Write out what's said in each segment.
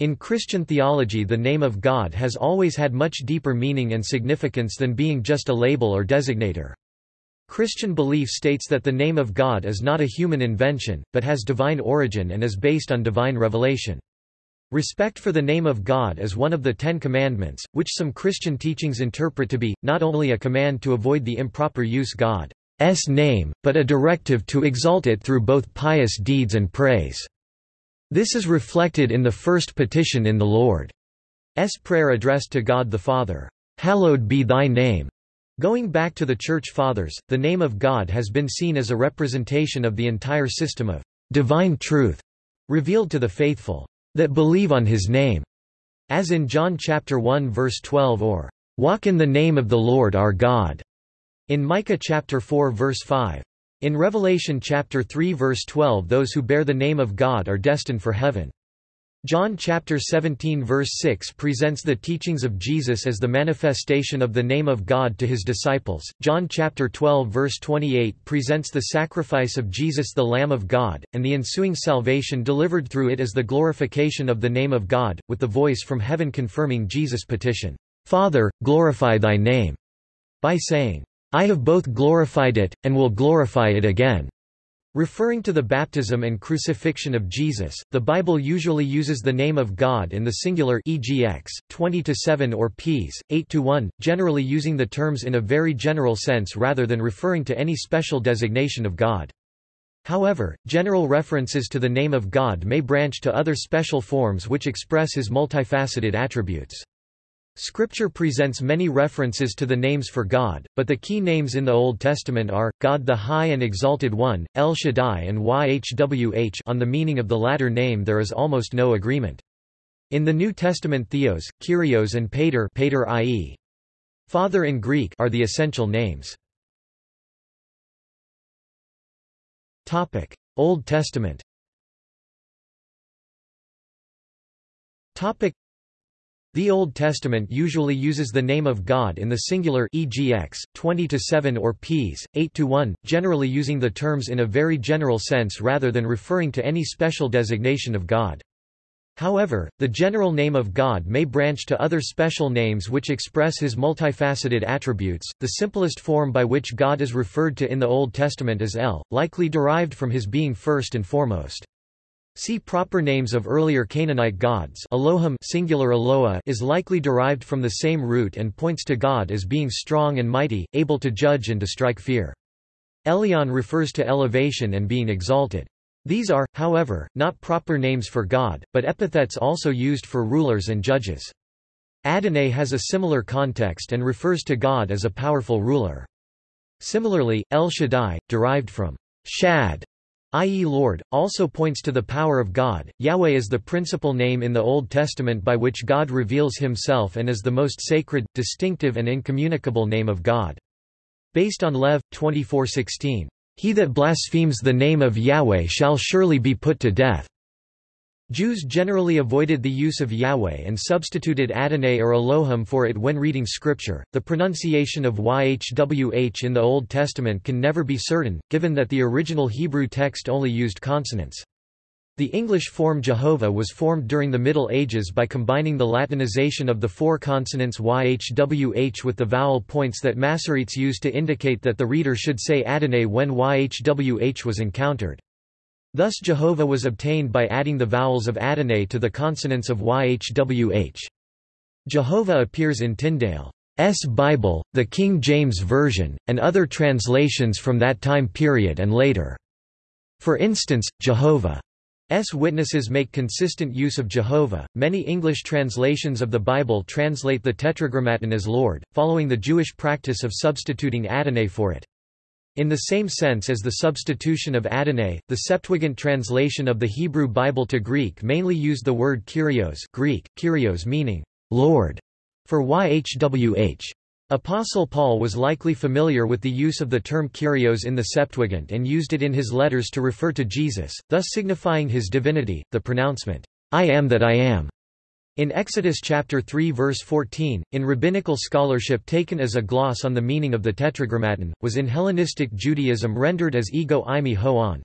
In Christian theology the name of God has always had much deeper meaning and significance than being just a label or designator. Christian belief states that the name of God is not a human invention, but has divine origin and is based on divine revelation. Respect for the name of God is one of the Ten Commandments, which some Christian teachings interpret to be, not only a command to avoid the improper use God's name, but a directive to exalt it through both pious deeds and praise. This is reflected in the first petition in the Lord's Prayer addressed to God the Father, "'Hallowed be thy name' Going back to the Church Fathers, the name of God has been seen as a representation of the entire system of divine truth revealed to the faithful that believe on his name, as in John chapter 1 verse 12 or walk in the name of the Lord our God, in Micah chapter 4 verse 5. In Revelation chapter 3 verse 12 those who bear the name of God are destined for heaven. John chapter 17 verse 6 presents the teachings of Jesus as the manifestation of the name of God to his disciples. John chapter 12 verse 28 presents the sacrifice of Jesus the Lamb of God, and the ensuing salvation delivered through it as the glorification of the name of God, with the voice from heaven confirming Jesus' petition, Father, glorify thy name, by saying, I have both glorified it, and will glorify it again. Referring to the baptism and crucifixion of Jesus, the Bible usually uses the name of God in the singular e.g. x, 20-7 or ps, 8-1, generally using the terms in a very general sense rather than referring to any special designation of God. However, general references to the name of God may branch to other special forms which express his multifaceted attributes. Scripture presents many references to the names for God, but the key names in the Old Testament are, God the High and Exalted One, El Shaddai and Yhwh on the meaning of the latter name there is almost no agreement. In the New Testament Theos, Kyrios and Pater, Pater i.e. Father in Greek are the essential names. Old Testament the Old Testament usually uses the name of God in the singular e.g. x, 20-7 or ps, 8-1, generally using the terms in a very general sense rather than referring to any special designation of God. However, the general name of God may branch to other special names which express his multifaceted attributes. The simplest form by which God is referred to in the Old Testament is El, likely derived from his being first and foremost. See proper names of earlier Canaanite gods Elohim singular Eloah is likely derived from the same root and points to God as being strong and mighty, able to judge and to strike fear. Elyon refers to elevation and being exalted. These are, however, not proper names for God, but epithets also used for rulers and judges. Adonai has a similar context and refers to God as a powerful ruler. Similarly, El Shaddai, derived from shad, i.e. Lord, also points to the power of God. Yahweh is the principal name in the Old Testament by which God reveals himself and is the most sacred, distinctive and incommunicable name of God. Based on Lev. 24:16, He that blasphemes the name of Yahweh shall surely be put to death. Jews generally avoided the use of Yahweh and substituted Adonai or Elohim for it when reading scripture. The pronunciation of YHWH in the Old Testament can never be certain, given that the original Hebrew text only used consonants. The English form Jehovah was formed during the Middle Ages by combining the Latinization of the four consonants YHWH with the vowel points that Masoretes used to indicate that the reader should say Adonai when YHWH was encountered. Thus Jehovah was obtained by adding the vowels of Adonai to the consonants of YHWH. Jehovah appears in Tyndale's Bible, the King James Version, and other translations from that time period and later. For instance, Jehovah's witnesses make consistent use of Jehovah. Many English translations of the Bible translate the Tetragrammaton as Lord, following the Jewish practice of substituting Adonai for it. In the same sense as the substitution of Adonai, the Septuagint translation of the Hebrew Bible to Greek mainly used the word Kyrios Greek, Kyrios meaning, Lord, for YHWH. Apostle Paul was likely familiar with the use of the term Kyrios in the Septuagint and used it in his letters to refer to Jesus, thus signifying his divinity. The pronouncement, I am that I am, in Exodus chapter 3 verse 14, in rabbinical scholarship taken as a gloss on the meaning of the Tetragrammaton, was in Hellenistic Judaism rendered as ego eimi ho on.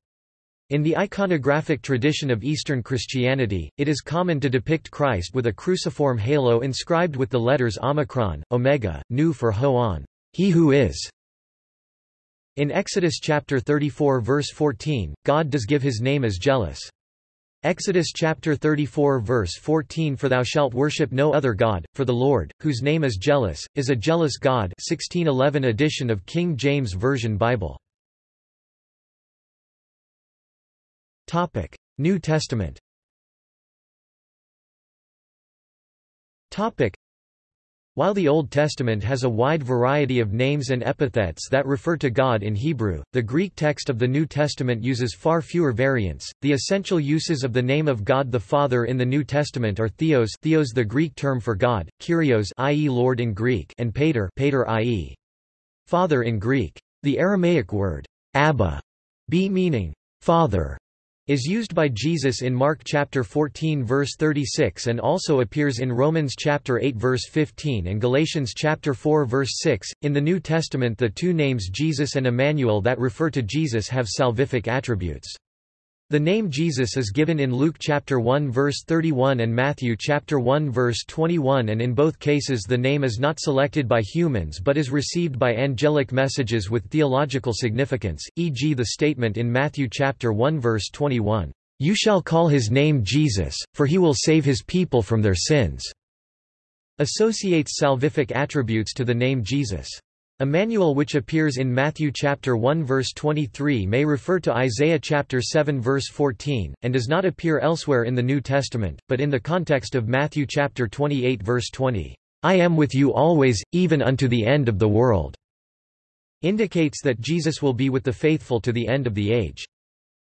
In the iconographic tradition of Eastern Christianity, it is common to depict Christ with a cruciform halo inscribed with the letters Omicron, Omega, Nu for Ho-On, he who is. In Exodus chapter 34 verse 14, God does give his name as jealous. Exodus chapter 34 verse 14 For thou shalt worship no other God, for the Lord, whose name is jealous, is a jealous God 1611 edition of King James Version Bible. New Testament while the Old Testament has a wide variety of names and epithets that refer to God in Hebrew, the Greek text of the New Testament uses far fewer variants. The essential uses of the name of God the Father in the New Testament are theos, theos the Greek term for God, kyrios i.e. Lord in Greek, and pater, pater i.e. Father in Greek. The Aramaic word Abba, b meaning father, is used by Jesus in Mark chapter 14 verse 36 and also appears in Romans chapter 8 verse 15 and Galatians chapter 4 verse 6. In the New Testament the two names Jesus and Emmanuel that refer to Jesus have salvific attributes. The name Jesus is given in Luke chapter 1 verse 31 and Matthew chapter 1 verse 21 and in both cases the name is not selected by humans but is received by angelic messages with theological significance, e.g. the statement in Matthew chapter 1 verse 21, "You shall call his name Jesus, for he will save his people from their sins." associates salvific attributes to the name Jesus. Emmanuel which appears in Matthew chapter 1 verse 23 may refer to Isaiah chapter 7 verse 14, and does not appear elsewhere in the New Testament, but in the context of Matthew chapter 28 verse 20, "I am with you always, even unto the end of the world," indicates that Jesus will be with the faithful to the end of the age.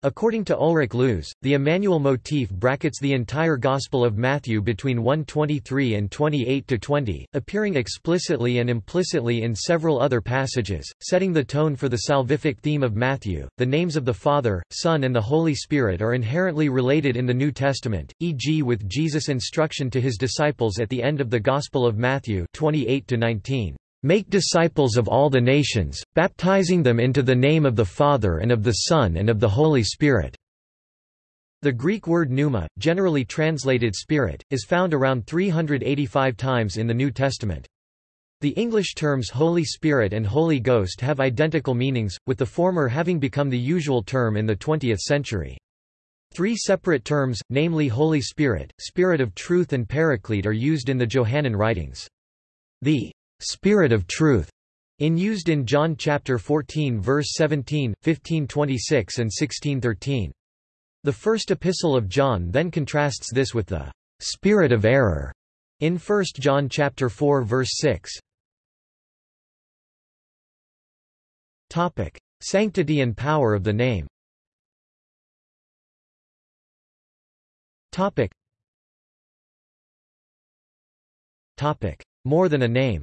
According to Ulrich Luz, the Emmanuel motif brackets the entire Gospel of Matthew between 123 and 28-20, appearing explicitly and implicitly in several other passages, setting the tone for the salvific theme of Matthew. The names of the Father, Son and the Holy Spirit are inherently related in the New Testament, e.g. with Jesus' instruction to his disciples at the end of the Gospel of Matthew 28-19. Make disciples of all the nations, baptizing them into the name of the Father and of the Son and of the Holy Spirit." The Greek word pneuma, generally translated spirit, is found around 385 times in the New Testament. The English terms Holy Spirit and Holy Ghost have identical meanings, with the former having become the usual term in the 20th century. Three separate terms, namely Holy Spirit, Spirit of Truth and Paraclete are used in the Johannine writings. The Spirit of truth, in used in John chapter 14 verse 17, 1526 and 1613. The first epistle of John then contrasts this with the spirit of error in 1 John chapter 4 verse 6. Topic: Sanctity and power of the name. Topic. Topic: More than a name.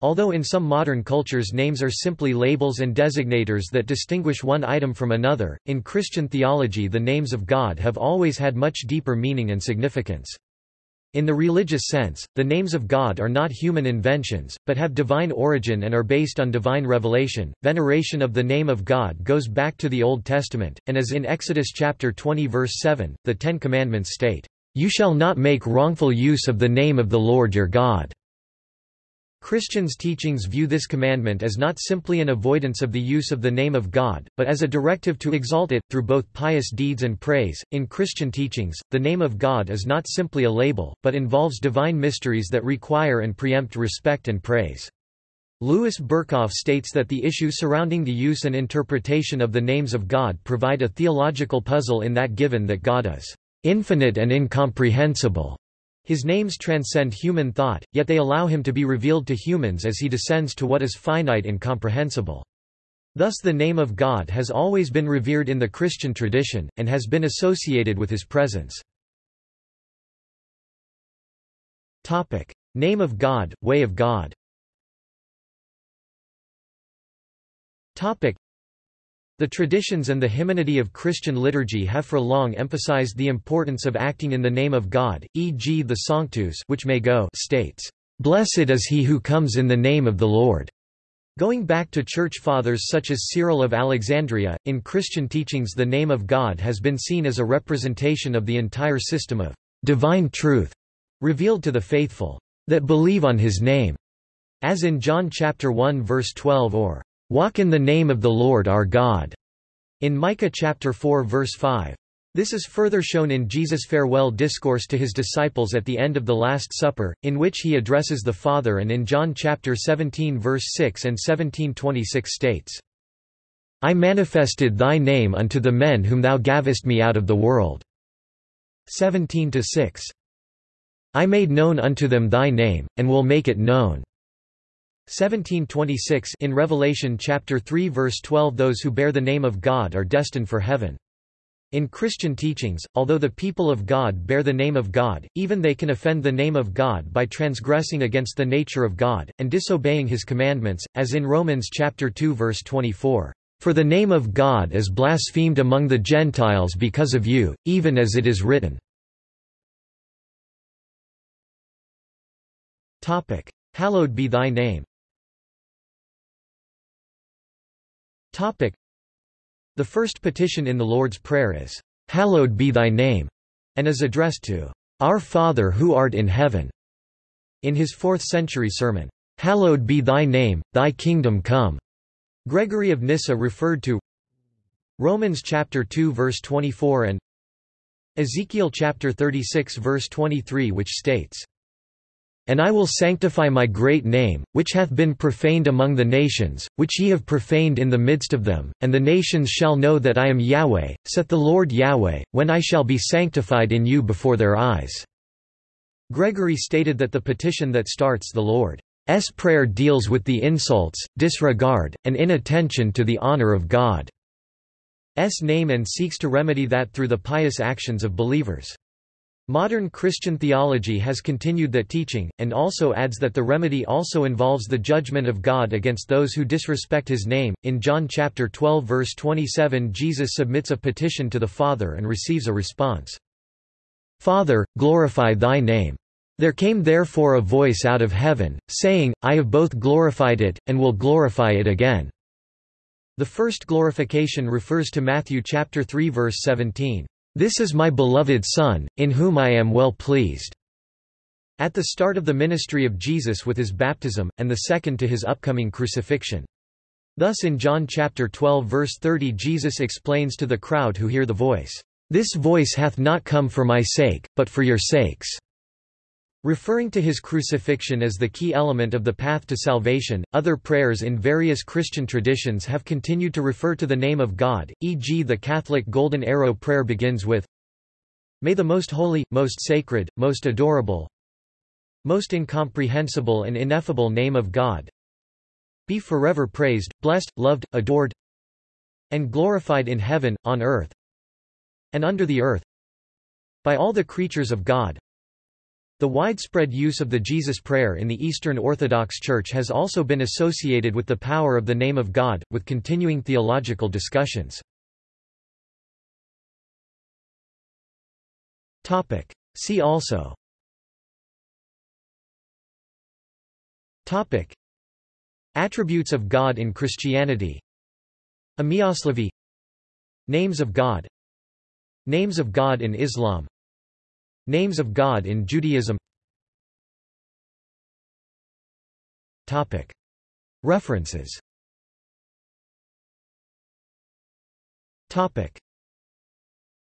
Although in some modern cultures names are simply labels and designators that distinguish one item from another, in Christian theology the names of God have always had much deeper meaning and significance. In the religious sense, the names of God are not human inventions, but have divine origin and are based on divine revelation. Veneration of the name of God goes back to the Old Testament, and as in Exodus chapter 20 verse 7, the Ten Commandments state, "You shall not make wrongful use of the name of the Lord your God." Christians' teachings view this commandment as not simply an avoidance of the use of the name of God, but as a directive to exalt it, through both pious deeds and praise. In Christian teachings, the name of God is not simply a label, but involves divine mysteries that require and preempt respect and praise. Louis Berkhof states that the issue surrounding the use and interpretation of the names of God provide a theological puzzle in that given that God is infinite and incomprehensible, his names transcend human thought, yet they allow him to be revealed to humans as he descends to what is finite and comprehensible. Thus the name of God has always been revered in the Christian tradition, and has been associated with his presence. Name of God, Way of God the traditions and the hymnody of Christian liturgy have for long emphasized the importance of acting in the name of God, e.g. the Sanctus which may go states, "...blessed is he who comes in the name of the Lord." Going back to church fathers such as Cyril of Alexandria, in Christian teachings the name of God has been seen as a representation of the entire system of divine truth revealed to the faithful that believe on his name, as in John chapter 1 verse 12 or walk in the name of the Lord our God, in Micah chapter 4 verse 5. This is further shown in Jesus' farewell discourse to his disciples at the end of the Last Supper, in which he addresses the Father and in John chapter 17 verse 6 and 1726 states, I manifested thy name unto the men whom thou gavest me out of the world. 17 6. I made known unto them thy name, and will make it known. 1726 In Revelation chapter 3 verse 12 Those who bear the name of God are destined for heaven. In Christian teachings, although the people of God bear the name of God, even they can offend the name of God by transgressing against the nature of God, and disobeying his commandments, as in Romans chapter 2 verse 24. For the name of God is blasphemed among the Gentiles because of you, even as it is written. Hallowed be thy name. The first petition in the Lord's Prayer is, "'Hallowed be thy name' and is addressed to, "'Our Father who art in heaven' in his 4th-century sermon, "'Hallowed be thy name, thy kingdom come' Gregory of Nyssa referred to Romans chapter 2 verse 24 and Ezekiel chapter 36 verse 23 which states, and I will sanctify my great name, which hath been profaned among the nations, which ye have profaned in the midst of them, and the nations shall know that I am Yahweh, saith the Lord Yahweh, when I shall be sanctified in you before their eyes." Gregory stated that the petition that starts the Lord's prayer deals with the insults, disregard, and inattention to the honor of God's name and seeks to remedy that through the pious actions of believers. Modern Christian theology has continued that teaching, and also adds that the remedy also involves the judgment of God against those who disrespect his name. In John chapter 12 verse 27 Jesus submits a petition to the Father and receives a response. Father, glorify thy name. There came therefore a voice out of heaven, saying, I have both glorified it, and will glorify it again. The first glorification refers to Matthew chapter 3 verse 17. This is my beloved Son, in whom I am well pleased." At the start of the ministry of Jesus with his baptism, and the second to his upcoming crucifixion. Thus in John chapter 12 verse 30 Jesus explains to the crowd who hear the voice, "This voice hath not come for my sake, but for your sakes." Referring to his crucifixion as the key element of the path to salvation, other prayers in various Christian traditions have continued to refer to the name of God, e.g. the Catholic Golden Arrow prayer begins with, May the most holy, most sacred, most adorable, most incomprehensible and ineffable name of God be forever praised, blessed, loved, adored, and glorified in heaven, on earth, and under the earth, by all the creatures of God, the widespread use of the Jesus Prayer in the Eastern Orthodox Church has also been associated with the power of the name of God, with continuing theological discussions. See also. Topic. Attributes of God in Christianity. Imiaslavie Names of God. Names of God in Islam Names of God in Judaism. References